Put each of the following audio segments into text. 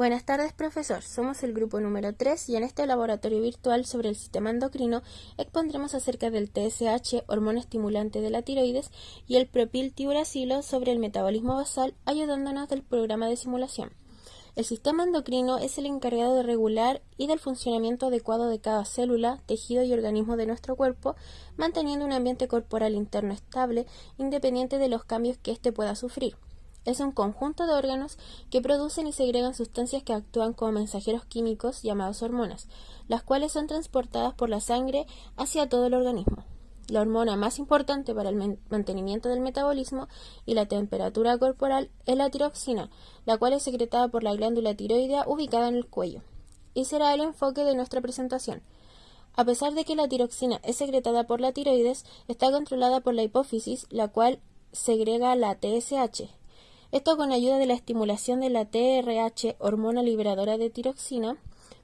Buenas tardes, profesor. Somos el grupo número 3 y en este laboratorio virtual sobre el sistema endocrino expondremos acerca del TSH, hormona estimulante de la tiroides, y el propiltiuracilo sobre el metabolismo basal, ayudándonos del programa de simulación. El sistema endocrino es el encargado de regular y del funcionamiento adecuado de cada célula, tejido y organismo de nuestro cuerpo, manteniendo un ambiente corporal interno estable, independiente de los cambios que éste pueda sufrir es un conjunto de órganos que producen y segregan sustancias que actúan como mensajeros químicos llamados hormonas, las cuales son transportadas por la sangre hacia todo el organismo. La hormona más importante para el mantenimiento del metabolismo y la temperatura corporal es la tiroxina, la cual es secretada por la glándula tiroidea ubicada en el cuello. Y será el enfoque de nuestra presentación. A pesar de que la tiroxina es secretada por la tiroides, está controlada por la hipófisis, la cual segrega la TSH, esto con ayuda de la estimulación de la TRH, hormona liberadora de tiroxina,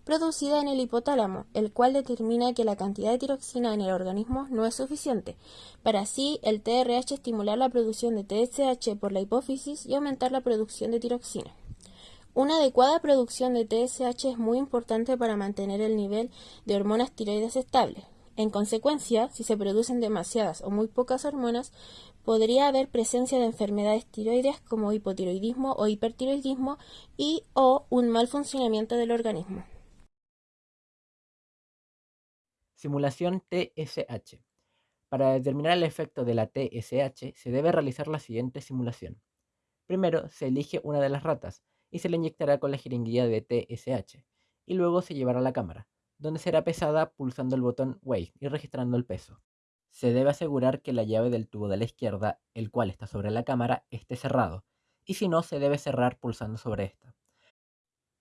producida en el hipotálamo, el cual determina que la cantidad de tiroxina en el organismo no es suficiente. Para así, el TRH estimular la producción de TSH por la hipófisis y aumentar la producción de tiroxina. Una adecuada producción de TSH es muy importante para mantener el nivel de hormonas tiroides estable. En consecuencia, si se producen demasiadas o muy pocas hormonas, podría haber presencia de enfermedades tiroides como hipotiroidismo o hipertiroidismo y o un mal funcionamiento del organismo. Simulación TSH. Para determinar el efecto de la TSH se debe realizar la siguiente simulación. Primero se elige una de las ratas y se le inyectará con la jeringuilla de TSH y luego se llevará a la cámara donde será pesada pulsando el botón Weigh y registrando el peso. Se debe asegurar que la llave del tubo de la izquierda, el cual está sobre la cámara, esté cerrado, y si no, se debe cerrar pulsando sobre esta.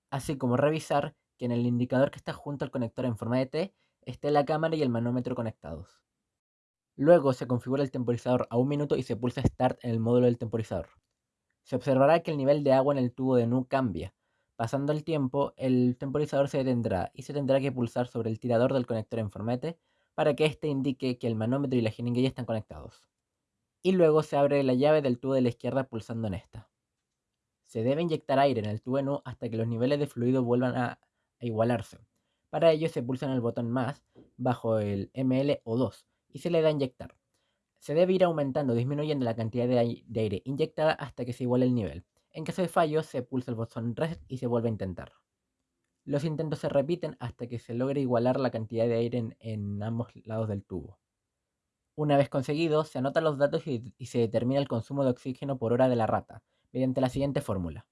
Así como revisar que en el indicador que está junto al conector en forma de T esté la cámara y el manómetro conectados. Luego se configura el temporizador a un minuto y se pulsa Start en el módulo del temporizador. Se observará que el nivel de agua en el tubo de NU cambia, Pasando el tiempo, el temporizador se detendrá y se tendrá que pulsar sobre el tirador del conector en formete para que éste indique que el manómetro y la jeringuilla están conectados. Y luego se abre la llave del tubo de la izquierda pulsando en esta. Se debe inyectar aire en el tubo NU hasta que los niveles de fluido vuelvan a, igualarse. Para ello se pulsa en el botón más bajo el ML o 2 y se le da a inyectar. Se debe ir aumentando o disminuyendo la cantidad de aire inyectada hasta que se iguale el nivel. En caso de fallo, se pulsa el botón Reset y se vuelve a intentar. Los intentos se repiten hasta que se logre igualar la cantidad de aire en, ambos lados del tubo. Una vez conseguido, se anotan los datos y, y, se determina el consumo de oxígeno por hora de la rata, mediante la siguiente fórmula.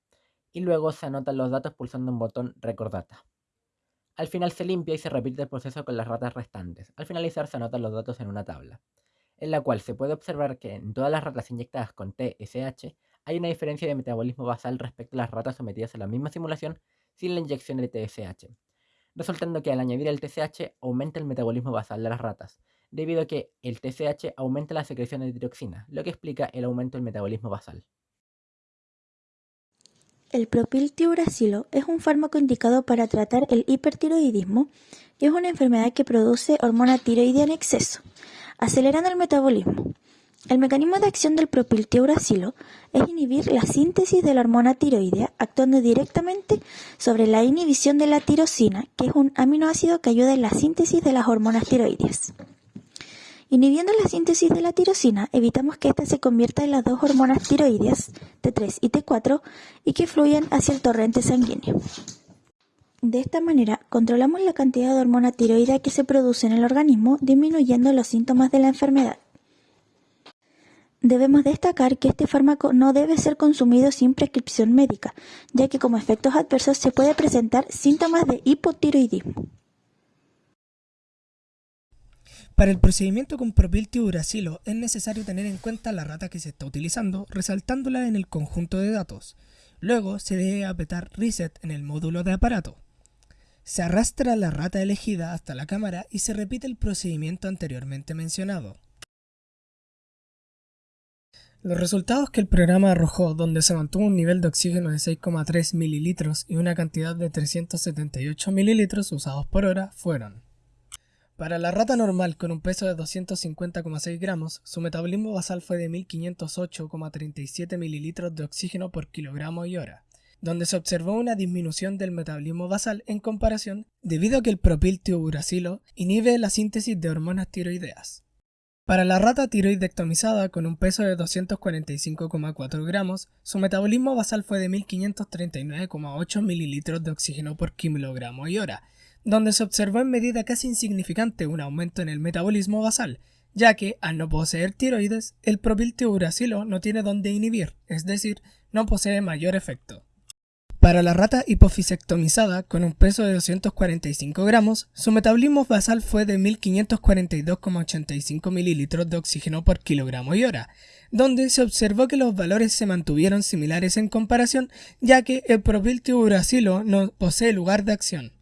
Y luego se anotan los datos pulsando un botón Record Data. Al final se limpia y se repite el proceso con las ratas restantes. Al finalizar se anotan los datos en una tabla, en la cual se puede observar que en todas las ratas inyectadas con TSH hay una diferencia de metabolismo basal respecto a las ratas sometidas a la misma simulación sin la inyección de TSH, resultando que al añadir el TSH aumenta el metabolismo basal de las ratas, debido a que el TSH aumenta la secreción de tiroxina, lo que explica el aumento del metabolismo basal. El propiltiuracilo es un fármaco indicado para tratar el hipertiroidismo y es una enfermedad que produce hormona tiroidea en exceso, acelerando el metabolismo. El mecanismo de acción del propiltiuracilo es inhibir la síntesis de la hormona tiroidea actuando directamente sobre la inhibición de la tirosina, que es un aminoácido que ayuda en la síntesis de las hormonas tiroideas. Inhibiendo la síntesis de la tirosina, evitamos que ésta se convierta en las dos hormonas tiroideas, T3 y T4, y que fluyan hacia el torrente sanguíneo. De esta manera, controlamos la cantidad de hormona tiroidea que se produce en el organismo, disminuyendo los síntomas de la enfermedad. Debemos destacar que este fármaco no debe ser consumido sin prescripción médica, ya que como efectos adversos se puede presentar síntomas de hipotiroidismo. Para el procedimiento con propiltiuracilo es necesario tener en cuenta la rata que se está utilizando, resaltándola en el conjunto de datos. Luego se debe apretar Reset en el módulo de aparato. Se arrastra la rata elegida hasta la cámara y se repite el procedimiento anteriormente mencionado. Los resultados que el programa arrojó, donde se mantuvo un nivel de oxígeno de 6,3 mililitros y una cantidad de 378 mililitros usados por hora, fueron para la rata normal con un peso de 250,6 gramos, su metabolismo basal fue de 1508,37 mililitros de oxígeno por kilogramo y hora, donde se observó una disminución del metabolismo basal en comparación debido a que el propiltiuracilo inhibe la síntesis de hormonas tiroideas. Para la rata tiroidectomizada con un peso de 245,4 gramos, su metabolismo basal fue de 1539,8 mililitros de oxígeno por kilogramo y hora, donde se observó en medida casi insignificante un aumento en el metabolismo basal, ya que, al no poseer tiroides, el propiltiuracilo no tiene dónde inhibir, es decir, no posee mayor efecto. Para la rata hipofisectomizada con un peso de 245 gramos, su metabolismo basal fue de 1542,85 mililitros de oxígeno por kilogramo y hora, donde se observó que los valores se mantuvieron similares en comparación, ya que el propiltiuracilo no posee lugar de acción.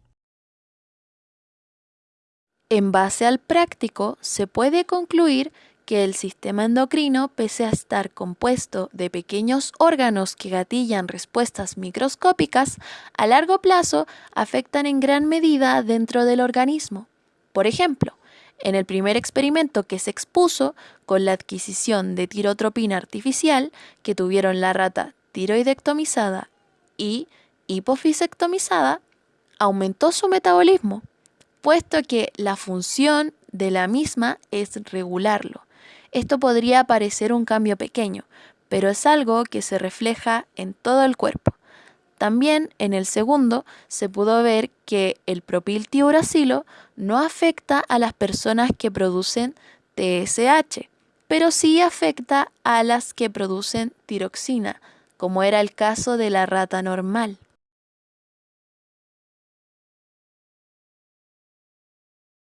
En base al práctico, se puede concluir que el sistema endocrino, pese a estar compuesto de pequeños órganos que gatillan respuestas microscópicas, a largo plazo afectan en gran medida dentro del organismo. Por ejemplo, en el primer experimento que se expuso con la adquisición de tirotropina artificial que tuvieron la rata tiroidectomizada y hipofisectomizada, aumentó su metabolismo, puesto que la función de la misma es regularlo. Esto podría parecer un cambio pequeño, pero es algo que se refleja en todo el cuerpo. También en el segundo se pudo ver que el propiltiuracilo no afecta a las personas que producen TSH, pero sí afecta a las que producen tiroxina, como era el caso de la rata normal.